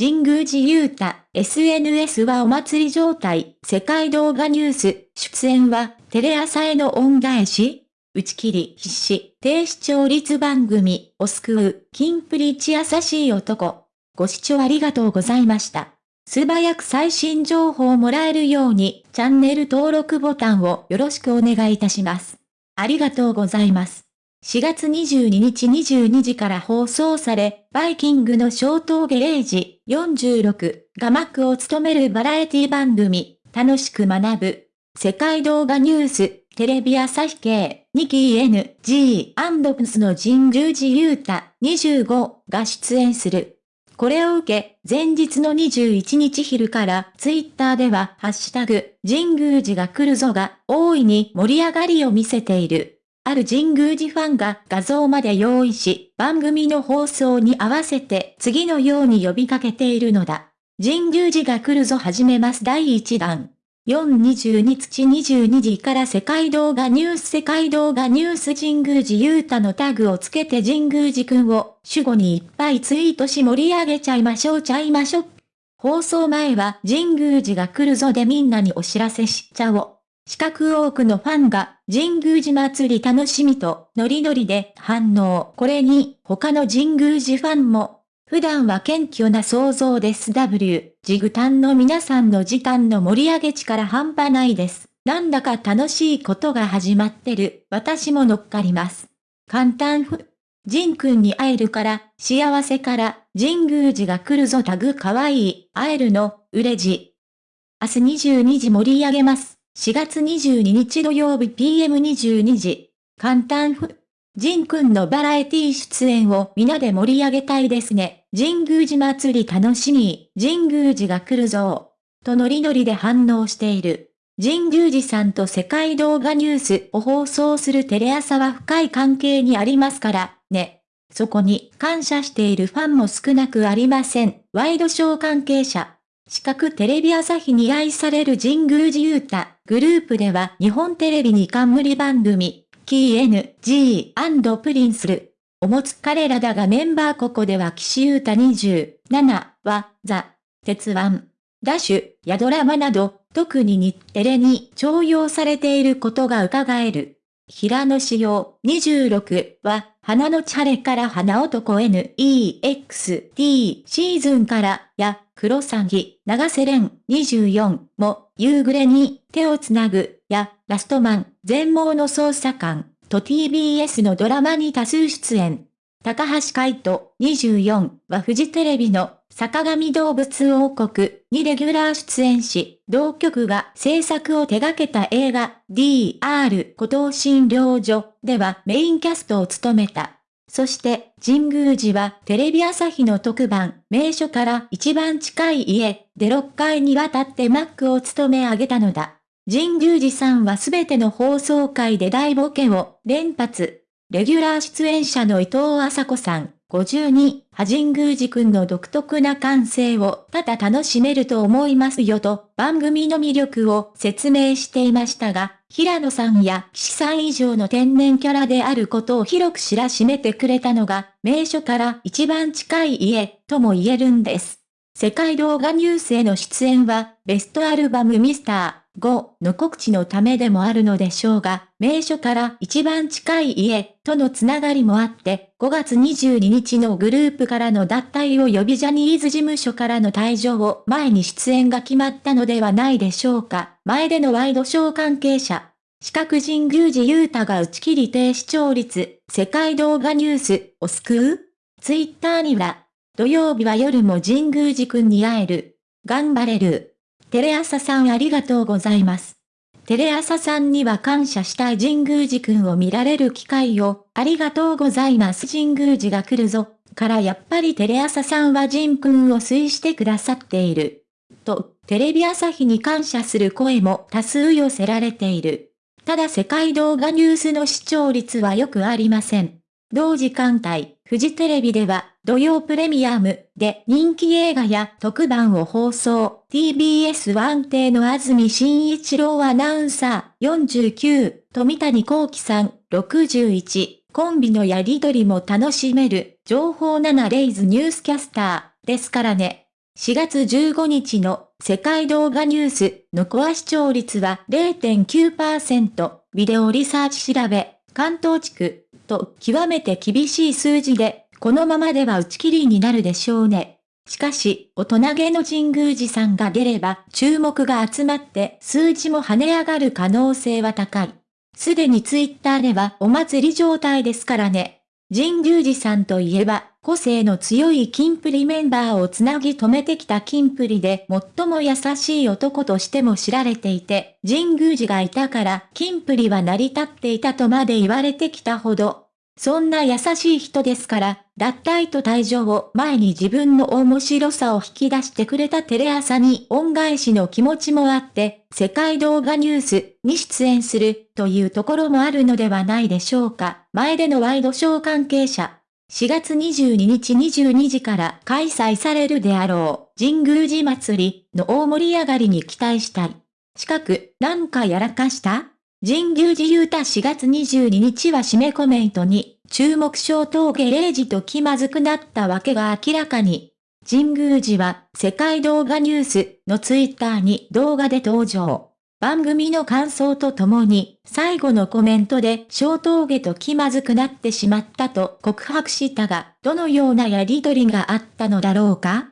神宮寺勇太、SNS はお祭り状態、世界動画ニュース、出演は、テレ朝への恩返し打ち切り必死、低視聴率番組、を救う、キンプリチ優しい男。ご視聴ありがとうございました。素早く最新情報をもらえるように、チャンネル登録ボタンをよろしくお願いいたします。ありがとうございます。4月22日22時から放送され、バイキングの小峠0時46がマックを務めるバラエティ番組、楽しく学ぶ、世界動画ニュース、テレビ朝日系、ニキー N、G& プスの神宮寺勇太25が出演する。これを受け、前日の21日昼からツイッターではハッシュタグ、神宮寺が来るぞが大いに盛り上がりを見せている。ある神宮寺ファンが画像まで用意し、番組の放送に合わせて次のように呼びかけているのだ。神宮寺が来るぞ始めます第1弾。422日22時から世界動画ニュース世界動画ニュース神宮寺勇太のタグをつけて神宮寺くんを主語にいっぱいツイートし盛り上げちゃいましょうちゃいましょう。放送前は神宮寺が来るぞでみんなにお知らせしちゃおう。四角多くのファンが神宮寺祭り楽しみとノリノリで反応。これに他の神宮寺ファンも普段は謙虚な想像です W。ジグタンの皆さんの時間の盛り上げ力半端ないです。なんだか楽しいことが始まってる。私も乗っかります。簡単ふ。ジン君に会えるから、幸せから、神宮寺が来るぞタグかわいい、会えるの、うれじ。明日22時盛り上げます。4月22日土曜日 PM22 時。簡単ふ。ジンくんのバラエティ出演を皆で盛り上げたいですね。神宮寺祭り楽しみ。神宮寺が来るぞ。とノリノリで反応している。神宮寺さんと世界動画ニュースを放送するテレ朝は深い関係にありますから、ね。そこに感謝しているファンも少なくありません。ワイドショー関係者。四角テレビ朝日に愛される神宮寺勇太。グループでは日本テレビに冠番組、KN、G& プリンスルを持つ彼らだがメンバーここでは岸優太27は、ザ、鉄腕、ダッシュやドラマなど、特に日テレに徴用されていることが伺える。平野志陽26は、花のチャレから花男 NEXT シーズンからや、黒サギ、長瀬廉24も、夕暮れに手をつなぐや、ラストマン、全盲の捜査官と TBS のドラマに多数出演。高橋海人24はフジテレビの坂上動物王国にレギュラー出演し、同局が制作を手掛けた映画 DR 孤島診療所ではメインキャストを務めた。そして、神宮寺はテレビ朝日の特番、名所から一番近い家で6回にわたってマックを務め上げたのだ。神宮寺さんはすべての放送回で大ボケを連発。レギュラー出演者の伊藤麻子さん、52、は神宮寺くんの独特な感性をただ楽しめると思いますよと番組の魅力を説明していましたが、平野さんや岸さん以上の天然キャラであることを広く知らしめてくれたのが、名所から一番近い家とも言えるんです。世界動画ニュースへの出演は、ベストアルバムミスター、5の告知のためでもあるのでしょうが、名所から一番近い家とのつながりもあって、5月22日のグループからの脱退を呼びジャニーズ事務所からの退場を前に出演が決まったのではないでしょうか。前でのワイドショー関係者。四角神宮寺勇太が打ち切り低視聴率、世界動画ニュースを救うツイッターには、土曜日は夜も神宮寺くんに会える。頑張れる。テレ朝さんありがとうございます。テレ朝さんには感謝したい神宮寺くんを見られる機会を、ありがとうございます神宮寺が来るぞ、からやっぱりテレ朝さんは神くんを推してくださっている。と、テレビ朝日に感謝する声も多数寄せられている。ただ世界動画ニュースの視聴率はよくありません。同時間帯、フジテレビでは、土曜プレミアムで人気映画や特番を放送。TBS ワ邸の安住紳一郎アナウンサー49、富谷幸喜さん61、コンビのやりとりも楽しめる、情報7レイズニュースキャスター。ですからね。4月15日の世界動画ニュース。のコア視聴率は0.9%、ビデオリサーチ調べ、関東地区と極めて厳しい数字で、このままでは打ち切りになるでしょうね。しかし、大人げの神宮寺さんが出れば注目が集まって数字も跳ね上がる可能性は高い。すでにツイッターではお祭り状態ですからね。神宮寺さんといえば、個性の強いキンプリメンバーをつなぎ止めてきたキンプリで最も優しい男としても知られていて、神宮寺がいたからキンプリは成り立っていたとまで言われてきたほど、そんな優しい人ですから、脱退と退場を前に自分の面白さを引き出してくれたテレ朝に恩返しの気持ちもあって、世界動画ニュースに出演するというところもあるのではないでしょうか。前でのワイドショー関係者。4月22日22時から開催されるであろう神宮寺祭りの大盛り上がりに期待したい。近く、なんかやらかした？神宮寺勇太4月22日は締めコメントに、注目小峠0時と気まずくなったわけが明らかに。神宮寺は世界動画ニュースのツイッターに動画で登場。番組の感想とともに最後のコメントで小峠と気まずくなってしまったと告白したが、どのようなやりとりがあったのだろうか？